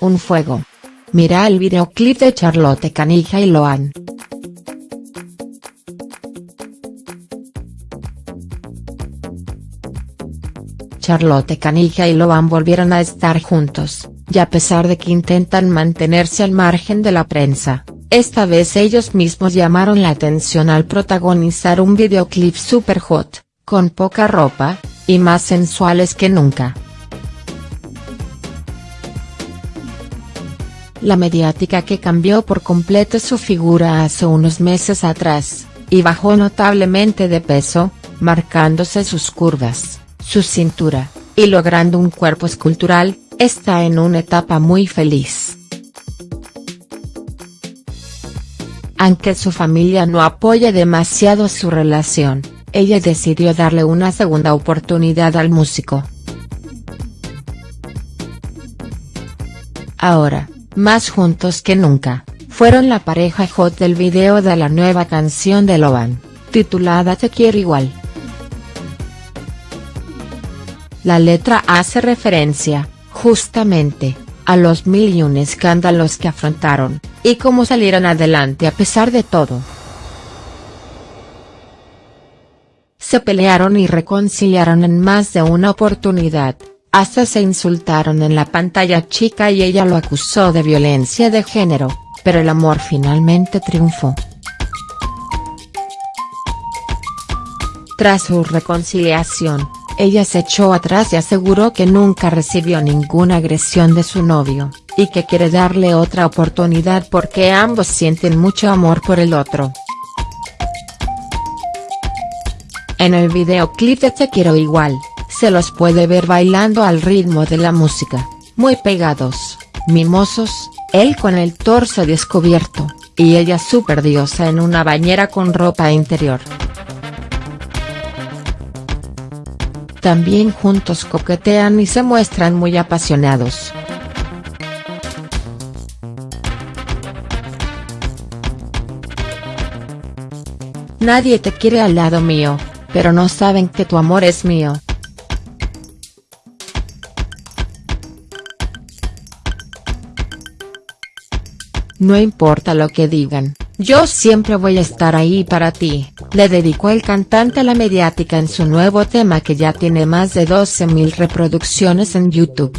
un fuego. Mira el videoclip de Charlotte Canija y Loan. Charlotte Canija y Loan volvieron a estar juntos, y a pesar de que intentan mantenerse al margen de la prensa, esta vez ellos mismos llamaron la atención al protagonizar un videoclip super hot, con poca ropa, y más sensuales que nunca. La mediática que cambió por completo su figura hace unos meses atrás, y bajó notablemente de peso, marcándose sus curvas, su cintura, y logrando un cuerpo escultural, está en una etapa muy feliz. Aunque su familia no apoya demasiado su relación, ella decidió darle una segunda oportunidad al músico. Ahora, más juntos que nunca, fueron la pareja hot del video de la nueva canción de Loban, titulada Te quiero igual. La letra hace referencia, justamente, a los mil y un escándalos que afrontaron, y cómo salieron adelante a pesar de todo. Se pelearon y reconciliaron en más de una oportunidad, hasta se insultaron en la pantalla chica y ella lo acusó de violencia de género, pero el amor finalmente triunfó. Tras su reconciliación, ella se echó atrás y aseguró que nunca recibió ninguna agresión de su novio, y que quiere darle otra oportunidad porque ambos sienten mucho amor por el otro. En el videoclip de Te quiero igual, se los puede ver bailando al ritmo de la música, muy pegados, mimosos, él con el torso descubierto, y ella super diosa en una bañera con ropa interior. También juntos coquetean y se muestran muy apasionados. Nadie te quiere al lado mío, pero no saben que tu amor es mío. No importa lo que digan, yo siempre voy a estar ahí para ti, le dedicó el cantante a la mediática en su nuevo tema que ya tiene más de 12.000 reproducciones en YouTube.